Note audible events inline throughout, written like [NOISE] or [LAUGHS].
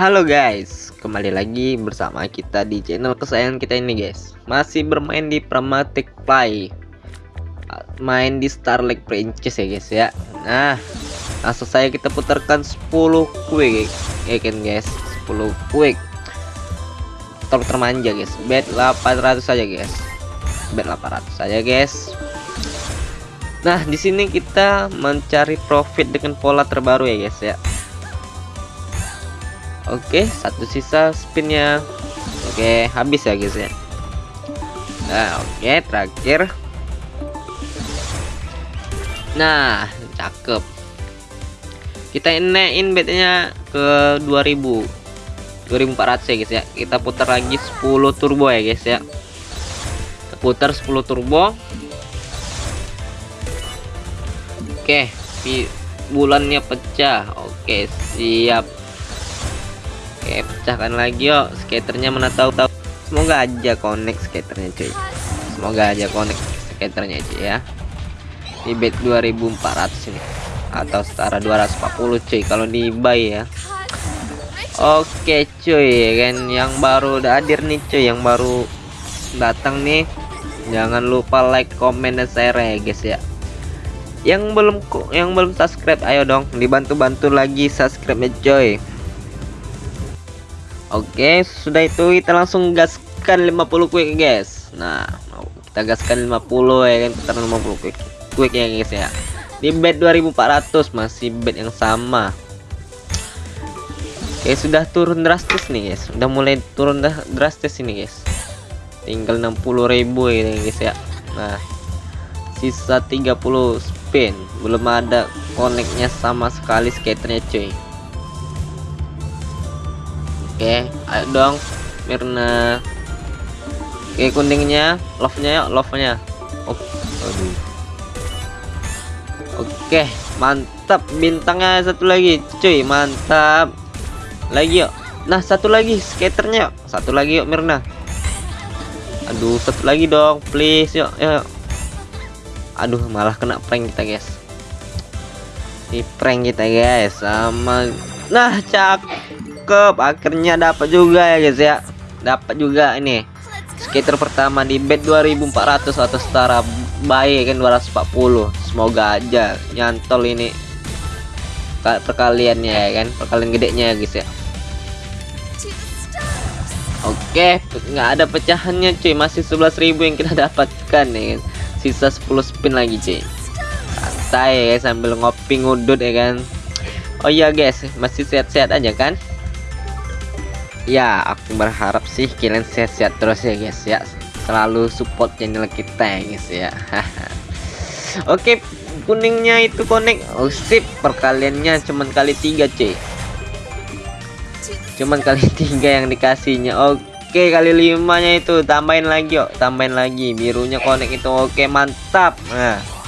Halo guys, kembali lagi bersama kita di channel kesayangan kita ini guys. Masih bermain di Pramatic Play. Main di Starlight Princess ya guys ya. Nah, langsung saya kita putarkan 10 quick Ya kan guys, 10 quick. Tolong termanja guys, bet 800 saja guys. Bet 800 saja guys. Nah, di sini kita mencari profit dengan pola terbaru ya guys ya Oke, satu sisa spinnya. Oke, habis ya guys ya. Nah, oke, terakhir. Nah, cakep. Kita naikin bednya ke 2000. 2400 ya guys ya. Kita putar lagi 10 turbo ya guys ya. Putar 10 turbo. Oke, bulannya pecah. Oke, siap Oke pecahkan lagi yuk. Skaternya mana tahu tahu semoga aja connect skaternya cuy. Semoga aja connect skaternya cuy ya. Di bet 2400 ini. Atau setara 240 cuy kalau di buy ya. Oke cuy kan yang baru udah hadir nih cuy yang baru datang nih. Jangan lupa like comment dan share ya guys ya. Yang belum yang belum subscribe ayo dong dibantu-bantu lagi subscribe ya cuy Oke, sudah itu kita langsung gaskan 50 quick guys. Nah, kita gaskan 50 ya kan, putar 50 quick. Quick ya guys ya. Di bed 2400 masih bed yang sama. Oke, sudah turun drastis nih guys. Udah mulai turun drastis ini guys. Tinggal 60.000 ini guys ya. Nah, sisa 30 spin. Belum ada koneknya sama sekali skaternya cuy Oke, ayo dong Mirna. Oke, kuningnya, love-nya yuk, love-nya. Oh, aduh. Oke, mantap bintangnya satu lagi, cuy, mantap. Lagi yuk. Nah, satu lagi skaternya yuk. Satu lagi yuk Mirna. Aduh, satu lagi dong, please yuk, yuk. Aduh, malah kena prank kita, guys. Di prank kita, guys, sama Nah, cak cakep akhirnya dapat juga ya guys ya. Dapat juga ini. Skater pertama di bed 2400 atau setara baik kan 240 semoga aja nyantol ini perkaliannya ya kan perkalian gedenya ya guys ya. Oke nggak ada pecahannya cuy. Masih 11.000 yang kita [LAUGHS] dapatkan nih kan. Sisa 10 spin lagi cuy. Santai ya sambil ngopi ngudut ya kan. Oh iya guys masih sehat-sehat aja kan ya aku berharap sih kalian sehat-sehat terus ya guys ya. Selalu support channel kita ya guys ya. [LAUGHS] Oke kuningnya itu connect. Oh sip perkaliannya cuman kali tiga cuy. Cuman kali [LAUGHS] tiga yang dikasihnya. Oke kali limanya itu tambahin lagi yuk. Tambahin lagi birunya connect itu. Oke mantap. Nah.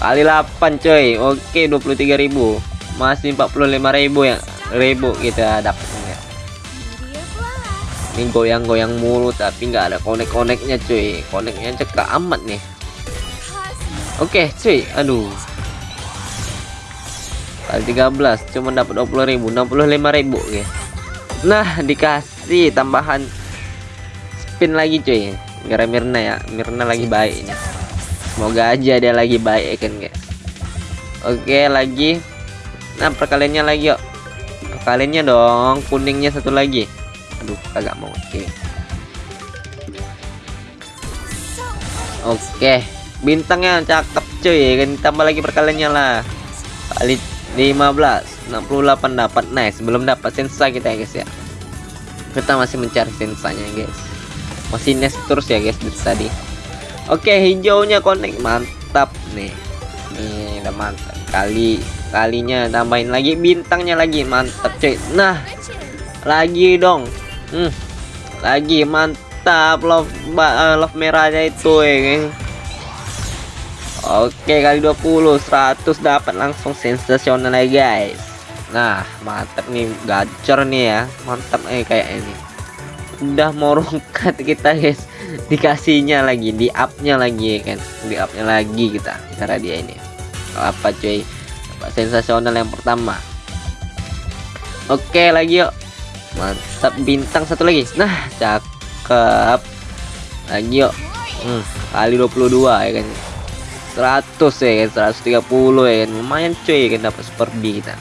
Kali 8 coy oke 23.000 masih 45.000 ya ribu kita dapat ini goyang-goyang mulu tapi nggak ada konek-koneknya cuy. Koneknya cekak amat nih. Oke cuy. Aduh. Kali 13 cuma dapat 20.000 65.000 ya nah dikasih tambahan spin lagi cuy. Gara Mirna ya. Mirna lagi baik semoga aja dia lagi baik ya kan guys. Oke lagi. Nah perkaliannya lagi yuk. Perkaliannya dong. Kuningnya satu lagi aduh kagak mau. Oke. Oke. Bintangnya cakep cuy. Kan tambah lagi perkaliannya lah. Kali 15 68 dapat. Nice belum dapat sensa kita ya guys ya. Kita masih mencari sensanya guys. Masih nest terus ya guys dari tadi. Oke hijaunya connect. Mantap nih. Nih udah mantap. Kali kalinya tambahin lagi bintangnya lagi. Mantap cuy. Nah lagi dong hmm, lagi mantap love uh, love merahnya itu ya oke kali 20 100 dapat langsung sensasional ya guys. Nah mantap nih gacor nih ya. Mantap eh kayak ini. Udah mau rungkat kita guys. Dikasihnya lagi di upnya lagi ya kan. Di upnya lagi kita cara dia ini. Apa cuy? Sensasional yang pertama? Oke lagi yuk mantap. Bintang satu lagi. Nah cakep. Lagi yuk. Hmm, kali 22 ya kan. 100 ya kan 130 ya kan. Lumayan cuy ya kan dapat super B kita.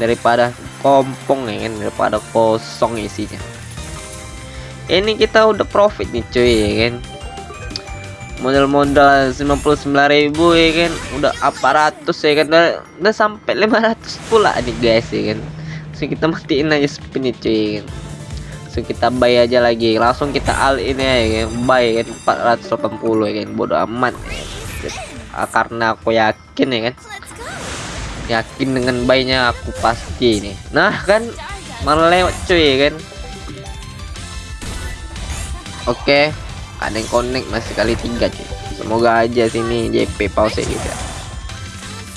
Daripada kompong ya kan daripada kosong isinya. Ini kita udah profit nih cuy ya kan. Modal-modal 99.000 ya kan. Udah aparatus ya kan. Udah, udah sampai 500 pula nih guys ya kan so kita matiin aja spin cuy ya so kita buy aja lagi. Langsung kita all in ya kan? Buy kan 480 ya kan? Bodo amat. Ya. Karena aku yakin ya kan? Yakin dengan bayinya aku pasti ini. Nah kan? Malah cuy ya kan? Oke. Okay ada yang connect masih kali tiga cuy. Semoga aja sini JP pause juga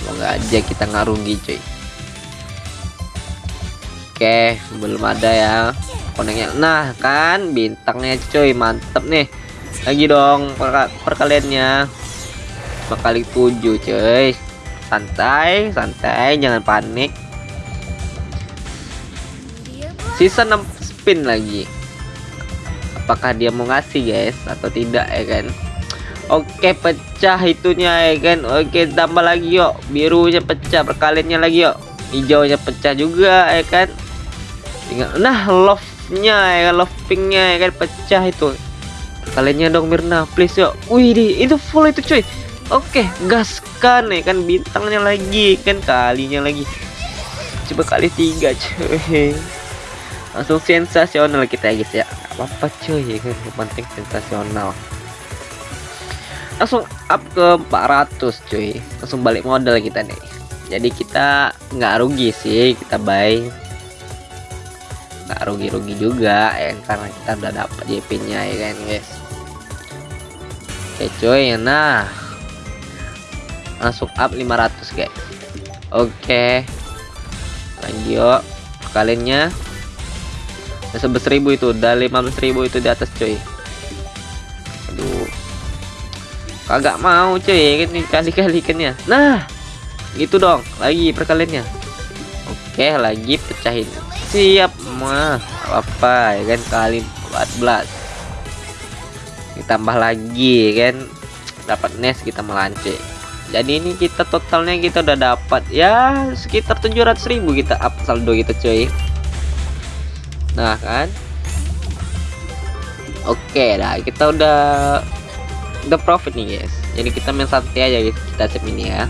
semoga aja kita nggak rugi cuy oke belum ada ya. Koneknya. Nah kan bintangnya cuy mantep nih. Lagi dong per perkaliannya. Kali tujuh cuy. Santai santai jangan panik. Sisa 6 spin lagi. Apakah dia mau ngasih guys? Atau tidak ya kan? Oke pecah itunya ya kan? Oke tambah lagi yuk. Birunya pecah perkaliannya lagi yuk. Hijaunya pecah juga ya kan tinggal nah love-nya ya love pinknya ya kan pecah itu. Perkaliannya dong Mirna? Please yuk. Wih itu full itu cuy. Oke gaskan ya kan bintangnya lagi kan kalinya lagi. Coba kali tiga cuy. Langsung sensasional kita ya guys ya. Apa-apa cuy. Ya [LAUGHS] kan yang penting sensasional. Langsung up ke 400 cuy. Langsung balik modal kita nih. Jadi kita nggak rugi sih kita buy nggak rugi-rugi juga ya karena kita udah dapat JP nya ya kan guys? Oke cuy nah. Langsung up 500 guys. Oke. Lanjut kaliannya sebesar seribu itu udah 15 ribu itu di atas cuy aduh. Kagak mau cuy ini kan ya. Nah gitu dong lagi perkaliannya. Oke lagi pecahin. Siap mah apa ya kan? Kali 14 ditambah lagi kan? Dapat nest kita melanci jadi ini kita totalnya kita udah dapat ya sekitar 700.000 kita up saldo kita cuy. Nah kan? Oke dah kita udah udah profit nih guys. Jadi kita main santai aja guys. Kita save ini ya.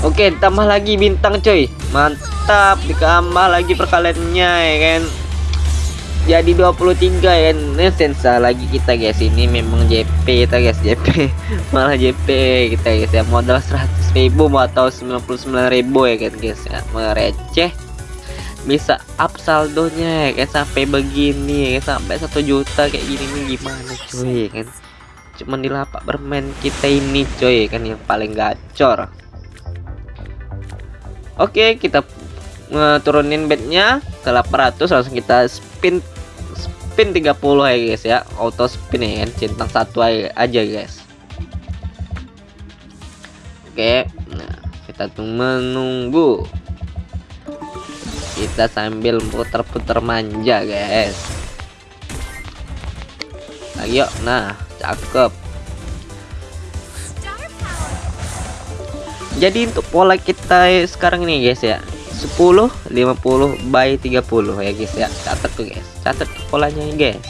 Oke tambah lagi bintang coy mantap ditambah lagi perkaliannya ya kan? Jadi 23 ya kan? Ini sensa lagi kita guys. Ini memang JP kita guys. JP [LAUGHS] malah JP kita guys ya. Modal 100.000 atau 99.000 ya kan guys ya. Mereceh. Bisa up saldonya ya kan? Sampai begini ya kan? Sampai satu juta kayak gini nih gimana cuy ya kan? Cuman di lapak bermain kita ini cuy ya kan? Yang paling gacor. Oke kita turunin bednya ke 800 langsung kita spin spin 30 ya guys ya. Auto spin ya kan. Centang satu aja guys. Oke nah kita tuh menunggu. Kita sambil puter-puter manja guys. Yuk nah cakep. Jadi untuk pola kita sekarang ini guys ya 10 50 by 30 ya guys ya. Catat tuh guys. Catat tuh polanya guys.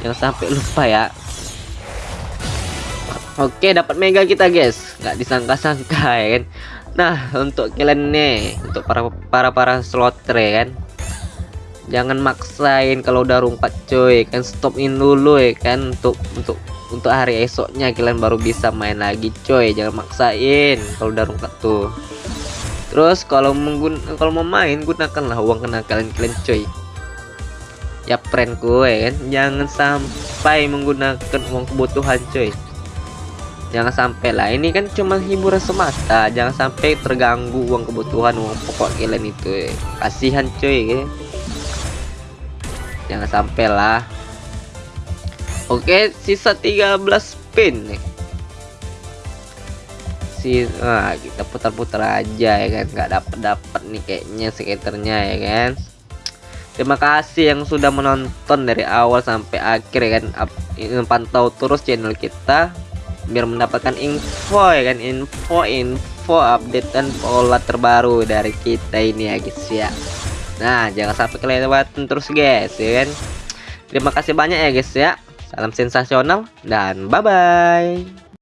Yang sampai lupa ya. Oke dapat mega kita guys. Nggak disangka-sangka ya kan? Nah, untuk kalian nih, untuk para para para slotter ya kan. Jangan maksain kalau udah rungkat cuy, kan stopin dulu ya kan? Untuk untuk untuk hari esoknya kalian baru bisa main lagi coy. Jangan maksain kalau udah rungkat tuh. Terus kalau menggun kalau mau main gunakanlah uang kenakalan kalian coy. Ya friendku ya kan, jangan sampai menggunakan uang kebutuhan coy jangan sampai lah ini kan cuma hiburan semata jangan sampai terganggu uang kebutuhan uang pokok kalian itu eh. kasihan cuy ya. jangan sampai lah oke sisa 13 pin nih sih nah kita putar-putar aja ya kan? Nggak dapat dapat nih kayaknya skaternya ya kan? Terima kasih yang sudah menonton dari awal sampai akhir ya kan? Pantau terus channel kita biar mendapatkan info ya kan? Info info update dan pola terbaru dari kita ini ya guys ya. Nah jangan sampai kelewatan terus guys ya kan? Terima kasih banyak ya guys ya. Salam sensasional dan bye bye